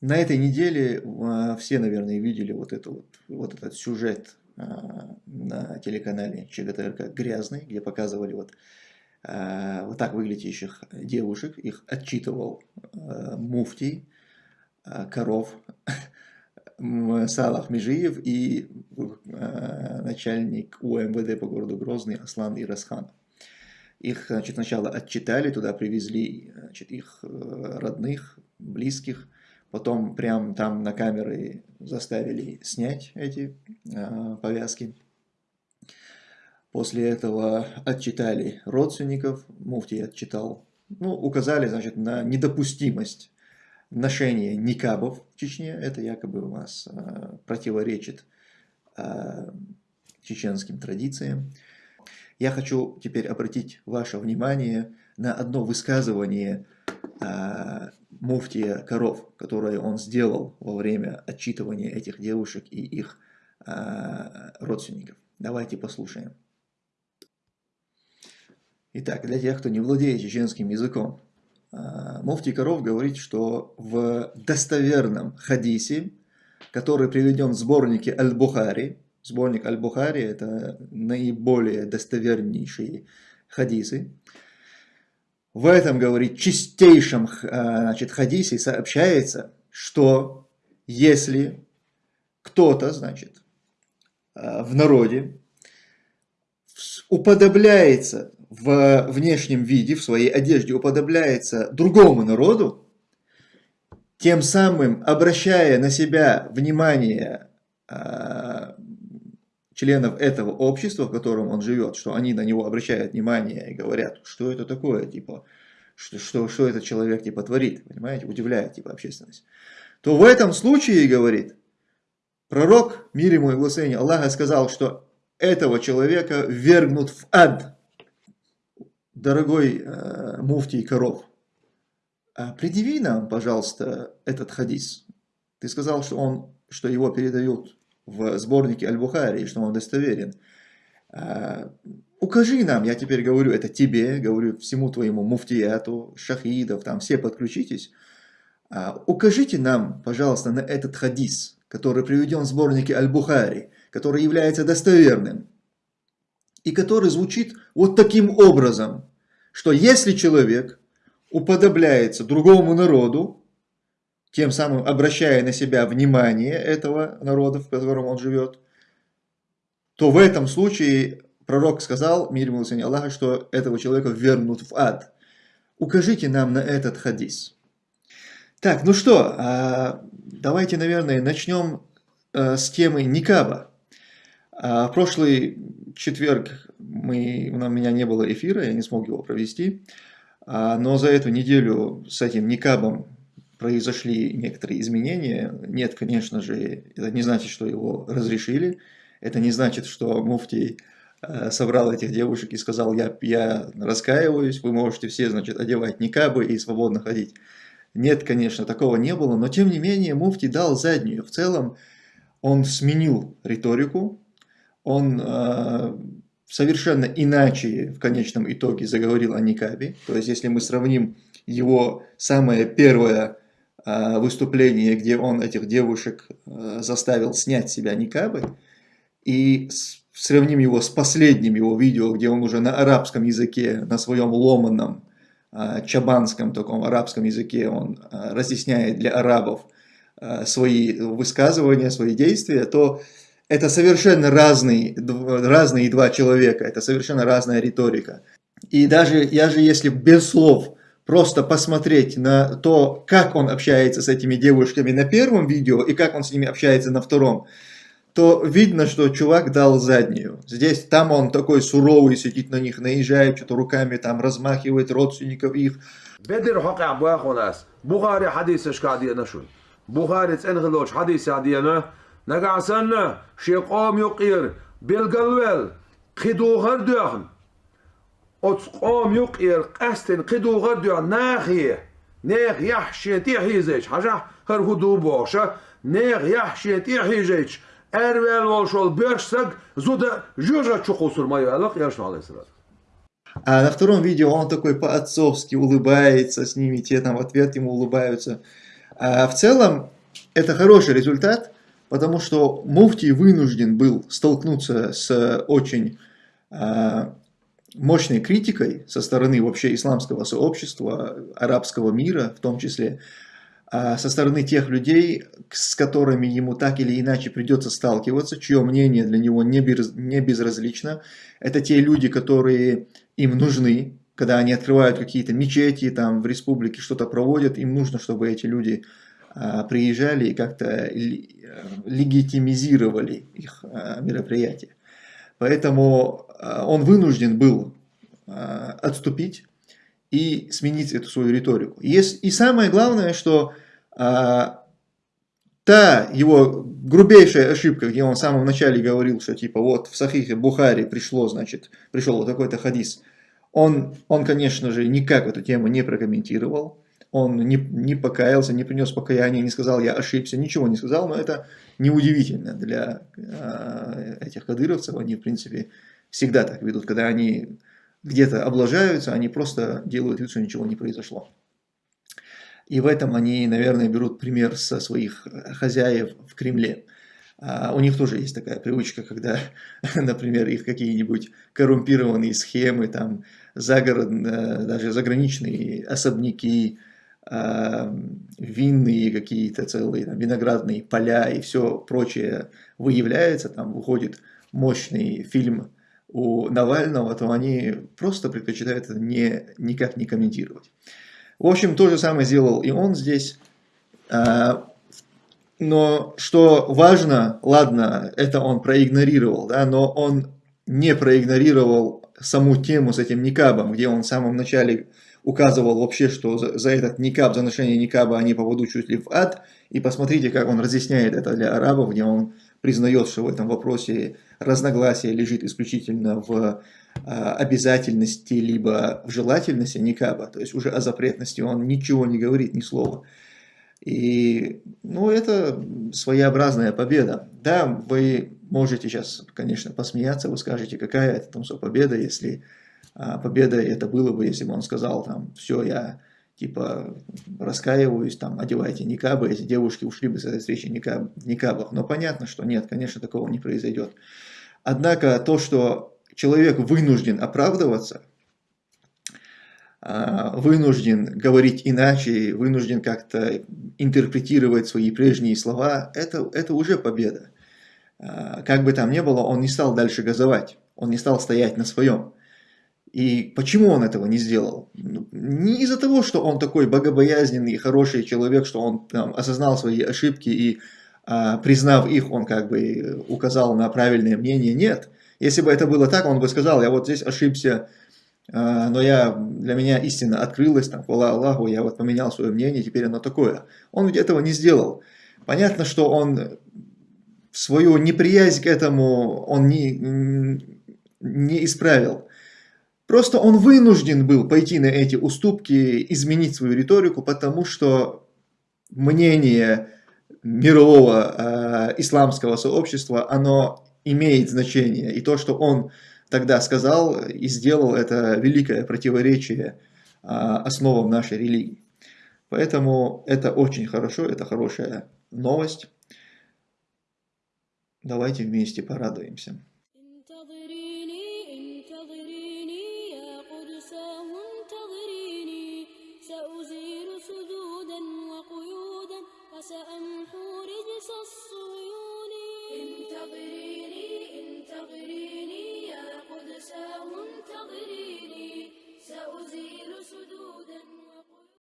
На этой неделе а, все, наверное, видели вот, это вот, вот этот сюжет а, на телеканале ЧГТРК «Грязный», где показывали вот, а, вот так выглядящих девушек. Их отчитывал муфтий, коров, Салах Межиев и начальник УМВД по городу Грозный Аслан Ирасхан. Их значит, сначала отчитали, туда привезли значит, их э, родных, близких, Потом прям там на камеры заставили снять эти э, повязки. После этого отчитали родственников, муфтий отчитал, ну, указали, значит, на недопустимость ношения никабов в Чечне. Это якобы у нас э, противоречит э, чеченским традициям. Я хочу теперь обратить ваше внимание на одно высказывание э, муфтия коров, которое он сделал во время отчитывания этих девушек и их э, родственников. Давайте послушаем. Итак, для тех, кто не владеет чеченским языком, э, муфтий коров говорит, что в достоверном хадисе, который приведен в сборнике Аль-Бухари, сборник Аль-Бухари это наиболее достовернейшие хадисы, в этом, говорит, чистейшем э, значит, хадисе сообщается, что если кто-то, значит, э, в народе уподобляется в внешнем виде, в своей одежде уподобляется другому народу, тем самым обращая на себя внимание э, членов этого общества, в котором он живет, что они на него обращают внимание и говорят, что это такое, типа, что, что, что этот человек типа творит, понимаете, удивляет типа общественность, то в этом случае, говорит, пророк, мир ему и благословение Аллаха, сказал, что этого человека вергнут в ад, дорогой э, муфтий коров. А предъяви нам, пожалуйста, этот хадис. Ты сказал, что, он, что его передают в сборнике Аль-Бухари, что он достоверен. А, укажи нам, я теперь говорю это тебе, говорю всему твоему муфтияту, шахидов, там все подключитесь. А, укажите нам, пожалуйста, на этот хадис, который приведен в сборнике Аль-Бухари, который является достоверным, и который звучит вот таким образом, что если человек уподобляется другому народу, тем самым обращая на себя внимание этого народа, в котором он живет, то в этом случае пророк сказал, мир ему Аллаха, что этого человека вернут в ад. Укажите нам на этот хадис. Так, ну что, а, давайте, наверное, начнем а, с темы Никаба. А, в прошлый четверг мы, у меня не было эфира, я не смог его провести, но за эту неделю с этим Никабом произошли некоторые изменения. Нет, конечно же, это не значит, что его разрешили. Это не значит, что муфтий э, собрал этих девушек и сказал, я, я раскаиваюсь, вы можете все, значит, одевать никабы и свободно ходить. Нет, конечно, такого не было, но тем не менее муфтий дал заднюю. В целом он сменил риторику, он э, совершенно иначе в конечном итоге заговорил о никабе. То есть, если мы сравним его самое первое Э, выступление, где он этих девушек э, заставил снять с себя никабы, и сравним его с последним его видео, где он уже на арабском языке, на своем ломаном, э, чабанском таком арабском языке, он разъясняет для арабов свои высказывания, свои действия, то это совершенно разные, разные два человека, это совершенно разная риторика. И даже, я же если без слов просто посмотреть на то, как он общается с этими девушками на первом видео и как он с ними общается на втором, то видно, что чувак дал заднюю. Здесь, там он такой суровый, сидит на них, наезжает, что-то руками там размахивает родственников их. Шиқом юқир белгалвел. Хидухар дюхн. قام يقير قستن قدو غدو ناخيه نيغ يحشي تيحيزيش حاجة هر هدو بوشا نيغ يحشي تيحيزيش Эрвел волшол бешсак, зуда жужа чухусур мою аллах, я швал А на втором видео он такой по-отцовски улыбается с ними, те там в ответ ему улыбаются. А в целом это хороший результат, потому что муфтий вынужден был столкнуться с очень а, мощной критикой со стороны вообще исламского сообщества, арабского мира в том числе, а со стороны тех людей, с которыми ему так или иначе придется сталкиваться, чье мнение для него не, без, не безразлично. Это те люди, которые им нужны, когда они открывают какие-то мечети там в республике, что-то проводят, им нужно, чтобы эти люди а, приезжали и как-то легитимизировали их а, мероприятие. Поэтому он вынужден был а, отступить и сменить эту свою риторику. И, самое главное, что а, та его грубейшая ошибка, где он в самом начале говорил, что типа вот в Сахихе Бухари пришло, значит, пришел вот такой-то хадис, он, он, конечно же, никак эту тему не прокомментировал, он не, не покаялся, не принес покаяния, не сказал, я ошибся, ничего не сказал, но это неудивительно для э, этих кадыровцев, они, в принципе, всегда так ведут, когда они где-то облажаются, они просто делают вид, что ничего не произошло. И в этом они, наверное, берут пример со своих хозяев в Кремле. А у них тоже есть такая привычка, когда, например, их какие-нибудь коррумпированные схемы, там, загород, э, даже заграничные особняки, а, винные какие-то целые, там, виноградные поля и все прочее выявляется, там выходит мощный фильм у Навального, то они просто предпочитают это не, никак не комментировать. В общем, то же самое сделал и он здесь. А, но что важно, ладно, это он проигнорировал, да, но он не проигнорировал саму тему с этим никабом, где он в самом начале указывал вообще, что за, за этот никаб, за ношение никаба они попадут чуть ли в ад. И посмотрите, как он разъясняет это для арабов, где он признает, что в этом вопросе разногласие лежит исключительно в а, обязательности, либо в желательности никаба, то есть уже о запретности он ничего не говорит, ни слова. И, ну, это своеобразная победа. Да, вы можете сейчас, конечно, посмеяться, вы скажете, какая это там победа, если а, победа это было бы, если бы он сказал, там, все, я типа раскаиваюсь, там, одевайте никабы, эти девушки ушли бы с этой встречи никаб, в никабах. Но понятно, что нет, конечно, такого не произойдет. Однако то, что человек вынужден оправдываться, а, вынужден говорить иначе, вынужден как-то интерпретировать свои прежние слова, это, это уже победа. А, как бы там ни было, он не стал дальше газовать, он не стал стоять на своем. И почему он этого не сделал? Ну, не из-за того, что он такой богобоязненный, хороший человек, что он там, осознал свои ошибки и, а, признав их, он как бы указал на правильное мнение. Нет. Если бы это было так, он бы сказал, я вот здесь ошибся, а, но я, для меня истина открылась, там, хвала Аллаху, я вот поменял свое мнение, теперь оно такое. Он ведь этого не сделал. Понятно, что он свою неприязнь к этому он не, не исправил. Просто он вынужден был пойти на эти уступки, изменить свою риторику, потому что мнение мирового э, исламского сообщества, оно имеет значение. И то, что он тогда сказал и сделал, это великое противоречие э, основам нашей религии. Поэтому это очень хорошо, это хорошая новость. Давайте вместе порадуемся.